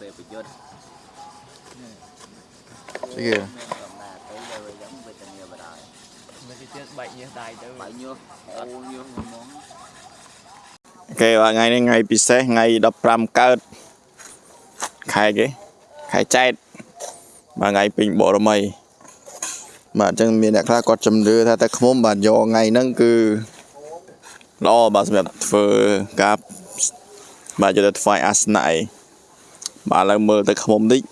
ពេលប្រយុទ្ធស្អីគេមានកំណត់ទៅលើយ៉ាងវេទនាបដាយមិនគេទៀតបែកញើសដៃទៅបាយញុះអូញុះងងអូខេបាទថ្ងៃនេះថ្ងៃពិសេសថ្ងៃ15កើតខែគេខែចែកបាទថ្ងៃពេញបរមីបាទអញ្ចឹងមានអ្នកខ្លះគាត់ជំនឿថាតែខ្មុំបាទយកថ្ងៃហ្នឹងគឺល្អបាទសម្រាប់ធ្វើការបាទយកទៅថ្វាយអាសនៈអី បាទឥឡូវមើលទៅខ្មុំតិច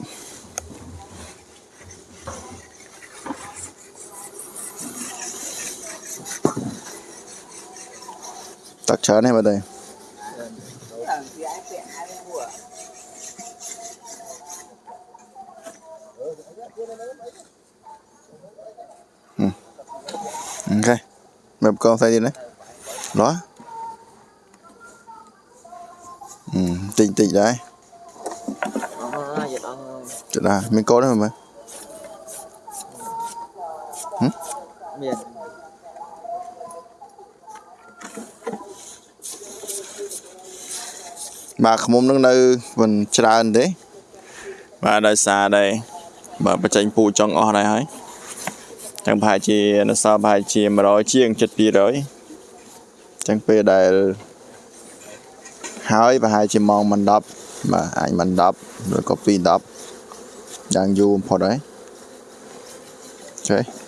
ตักច្រើនទេបាទទេ Ok. Mập con tay đi đấy. Đó. Ừ, tịnh tịnh đấy. អូយអត់ អើយ Chết à, mình có đấy mà. មានបាទខ្មុំនឹងនៅមិនច្រើនទេបាទដោយសារដែរបាទបញ្ចេញពូជចង់អស់ដែរហើយចឹងប្រហែលជានៅសល់ប្រហែលជា100ជាងចិត្ត200ចឹងពេលដែលហើយប្រហែលជាម៉ោងមិន10បាទអាចមិន10ឬក៏2 10 យ៉ាងយូរបំផុតហើយអូខេ